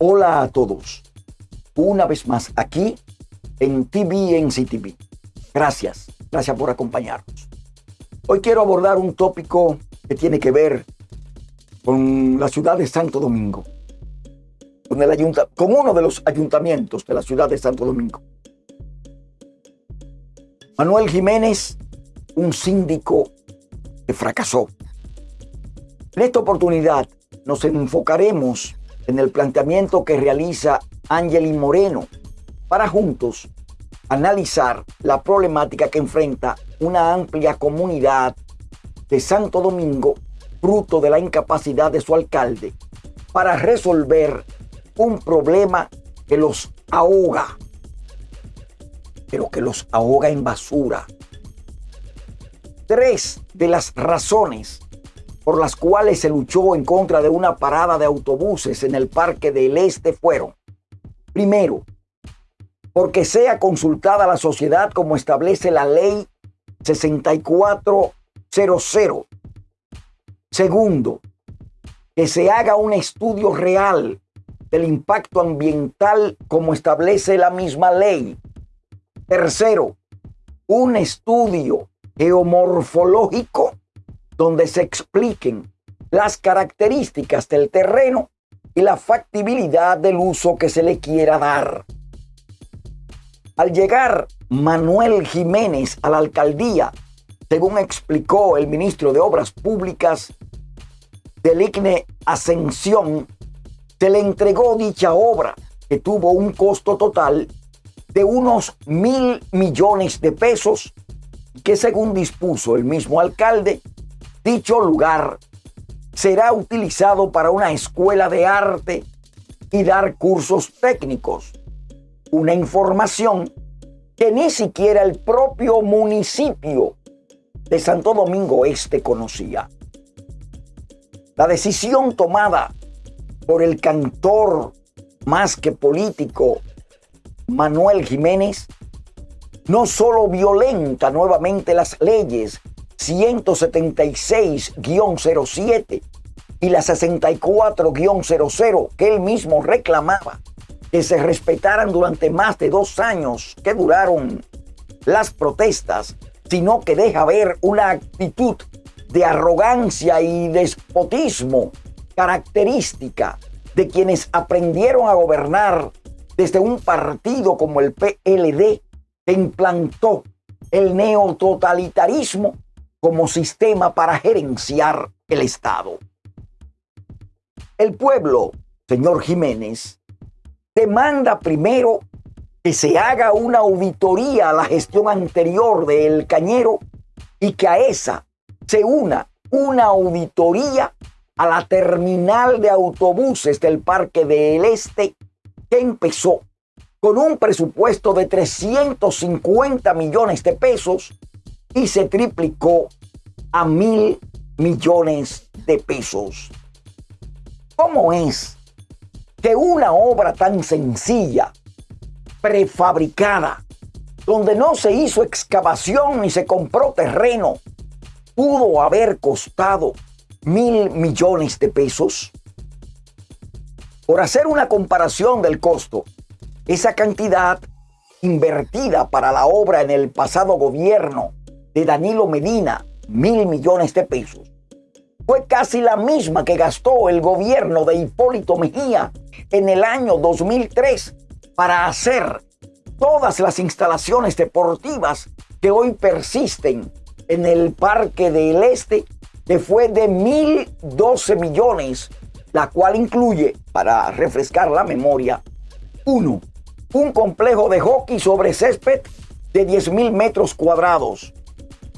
Hola a todos. Una vez más aquí en TV TV. Gracias, gracias por acompañarnos. Hoy quiero abordar un tópico que tiene que ver con la ciudad de Santo Domingo, con, el con uno de los ayuntamientos de la ciudad de Santo Domingo. Manuel Jiménez, un síndico que fracasó. En esta oportunidad nos enfocaremos en el planteamiento que realiza Angeli Moreno para juntos analizar la problemática que enfrenta una amplia comunidad de Santo Domingo, fruto de la incapacidad de su alcalde, para resolver un problema que los ahoga, pero que los ahoga en basura. Tres de las razones por las cuales se luchó en contra de una parada de autobuses en el Parque del Este fueron, primero, porque sea consultada la sociedad como establece la ley 6400. Segundo, que se haga un estudio real del impacto ambiental como establece la misma ley. Tercero, un estudio geomorfológico donde se expliquen las características del terreno y la factibilidad del uso que se le quiera dar. Al llegar Manuel Jiménez a la alcaldía, según explicó el ministro de Obras Públicas del ICNE Ascensión, se le entregó dicha obra que tuvo un costo total de unos mil millones de pesos que según dispuso el mismo alcalde Dicho lugar será utilizado para una escuela de arte y dar cursos técnicos. Una información que ni siquiera el propio municipio de Santo Domingo Este conocía. La decisión tomada por el cantor más que político Manuel Jiménez no solo violenta nuevamente las leyes 176-07 y la 64-00 que él mismo reclamaba que se respetaran durante más de dos años que duraron las protestas, sino que deja ver una actitud de arrogancia y despotismo característica de quienes aprendieron a gobernar desde un partido como el PLD que implantó el neototalitarismo como sistema para gerenciar el Estado. El pueblo, señor Jiménez, demanda primero que se haga una auditoría a la gestión anterior del Cañero y que a esa se una una auditoría a la terminal de autobuses del Parque del Este que empezó con un presupuesto de 350 millones de pesos y se triplicó a mil millones de pesos. ¿Cómo es que una obra tan sencilla, prefabricada, donde no se hizo excavación ni se compró terreno, pudo haber costado mil millones de pesos? Por hacer una comparación del costo, esa cantidad invertida para la obra en el pasado gobierno de Danilo Medina, mil millones de pesos, fue casi la misma que gastó el gobierno de Hipólito Mejía en el año 2003 para hacer todas las instalaciones deportivas que hoy persisten en el Parque del Este, que fue de 1.012 millones, la cual incluye, para refrescar la memoria, uno, un complejo de hockey sobre césped de 10.000 metros cuadrados,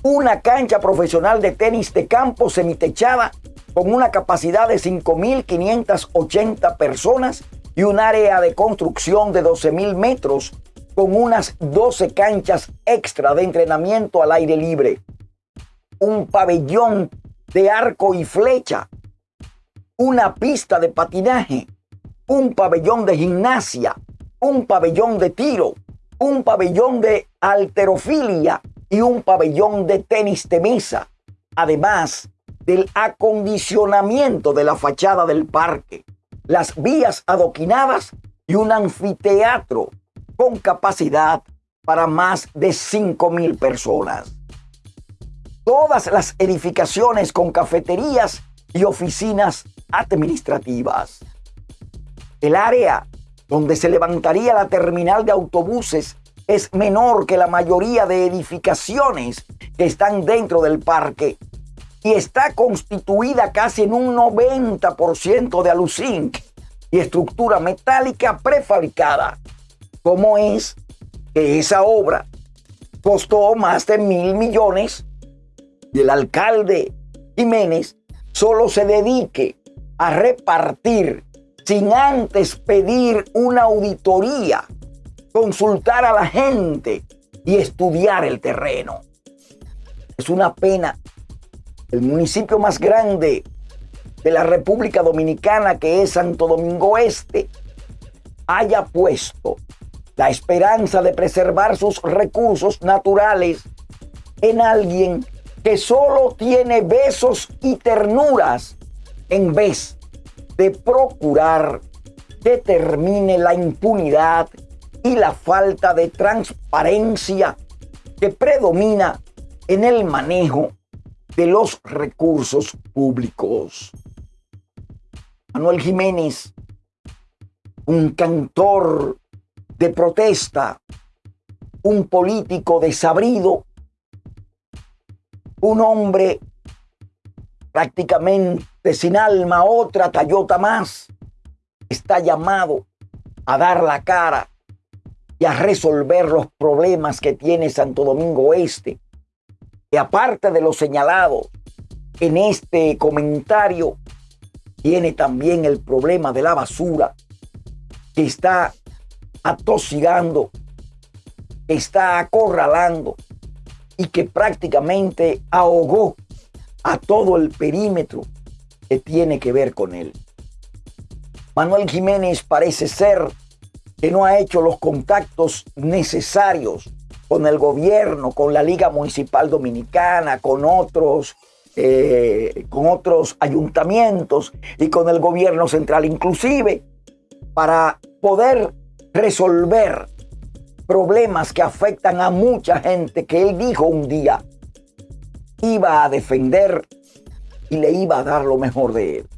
una cancha profesional de tenis de campo semitechada con una capacidad de 5.580 personas y un área de construcción de 12.000 metros con unas 12 canchas extra de entrenamiento al aire libre. Un pabellón de arco y flecha. Una pista de patinaje. Un pabellón de gimnasia. Un pabellón de tiro. Un pabellón de alterofilia y un pabellón de tenis de mesa, además del acondicionamiento de la fachada del parque, las vías adoquinadas y un anfiteatro con capacidad para más de 5 mil personas. Todas las edificaciones con cafeterías y oficinas administrativas. El área donde se levantaría la terminal de autobuses es menor que la mayoría de edificaciones que están dentro del parque y está constituida casi en un 90% de aluzinc y estructura metálica prefabricada. ¿Cómo es que esa obra costó más de mil millones y el alcalde Jiménez solo se dedique a repartir sin antes pedir una auditoría, consultar a la gente y estudiar el terreno? Es una pena. El municipio más grande de la República Dominicana, que es Santo Domingo Este, haya puesto la esperanza de preservar sus recursos naturales en alguien que solo tiene besos y ternuras en vez de procurar que termine la impunidad y la falta de transparencia que predomina en el manejo de los recursos públicos. Manuel Jiménez, un cantor de protesta, un político desabrido, un hombre prácticamente sin alma, otra Tayota más, está llamado a dar la cara y a resolver los problemas que tiene Santo Domingo Este. Y aparte de lo señalado en este comentario, tiene también el problema de la basura que está atosigando, está acorralando y que prácticamente ahogó a todo el perímetro que tiene que ver con él. Manuel Jiménez parece ser que no ha hecho los contactos necesarios con el gobierno, con la Liga Municipal Dominicana, con otros eh, con otros ayuntamientos y con el gobierno central, inclusive para poder resolver problemas que afectan a mucha gente que él dijo un día iba a defender y le iba a dar lo mejor de él.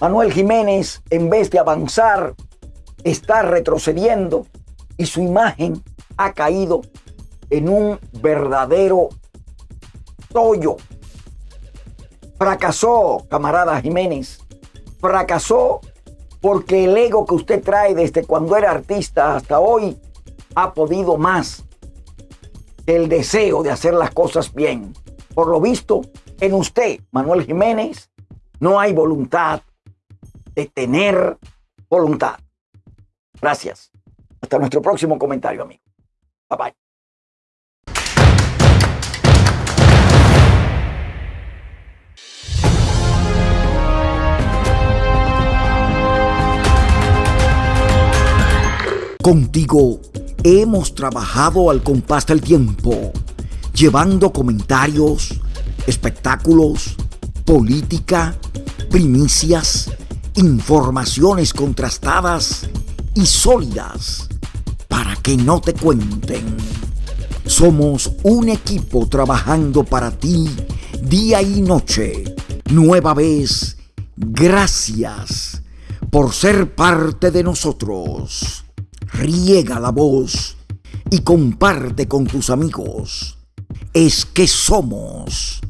Manuel Jiménez, en vez de avanzar, está retrocediendo y su imagen ha caído en un verdadero Fracasó, camarada Jiménez. Fracasó porque el ego que usted trae desde cuando era artista hasta hoy ha podido más que el deseo de hacer las cosas bien. Por lo visto, en usted, Manuel Jiménez, no hay voluntad de tener voluntad. Gracias. Hasta nuestro próximo comentario, amigo. Bye bye. Contigo hemos trabajado al compás del tiempo, llevando comentarios, espectáculos, política, primicias, informaciones contrastadas y sólidas para que no te cuenten. Somos un equipo trabajando para ti día y noche. Nueva vez, gracias por ser parte de nosotros riega la voz y comparte con tus amigos. Es que somos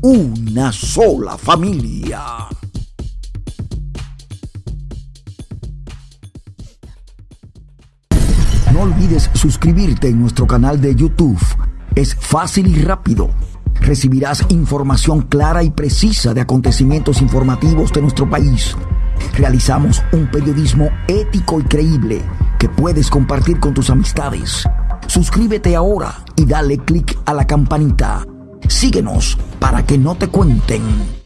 una sola familia. No olvides suscribirte en nuestro canal de YouTube. Es fácil y rápido. Recibirás información clara y precisa de acontecimientos informativos de nuestro país. Realizamos un periodismo ético y creíble que puedes compartir con tus amistades. Suscríbete ahora y dale click a la campanita. Síguenos para que no te cuenten.